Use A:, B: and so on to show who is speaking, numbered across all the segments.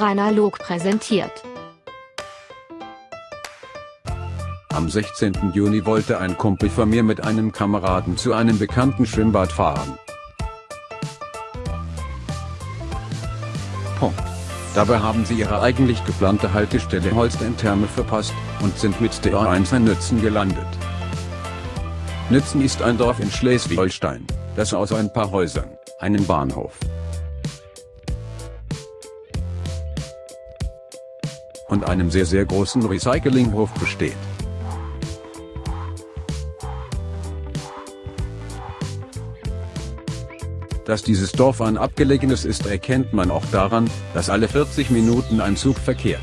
A: Rainer Log präsentiert.
B: Am 16. Juni wollte ein Kumpel von mir mit einem Kameraden zu einem bekannten Schwimmbad fahren. Punkt. Dabei haben sie ihre eigentlich geplante Haltestelle Holstein-Therme verpasst und sind mit der A1 in Nützen gelandet. Nützen ist ein Dorf in Schleswig-Holstein, das aus ein paar Häusern, einem Bahnhof und einem sehr sehr großen Recyclinghof besteht. Dass dieses Dorf ein abgelegenes ist erkennt man auch daran, dass alle 40 Minuten ein Zug verkehrt.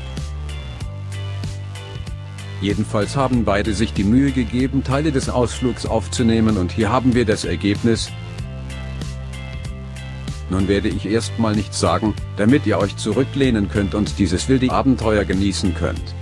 B: Jedenfalls haben beide sich die Mühe gegeben Teile des Ausflugs aufzunehmen und hier haben wir das Ergebnis. Nun werde ich erstmal nichts sagen, damit ihr euch zurücklehnen könnt und dieses wilde Abenteuer genießen könnt.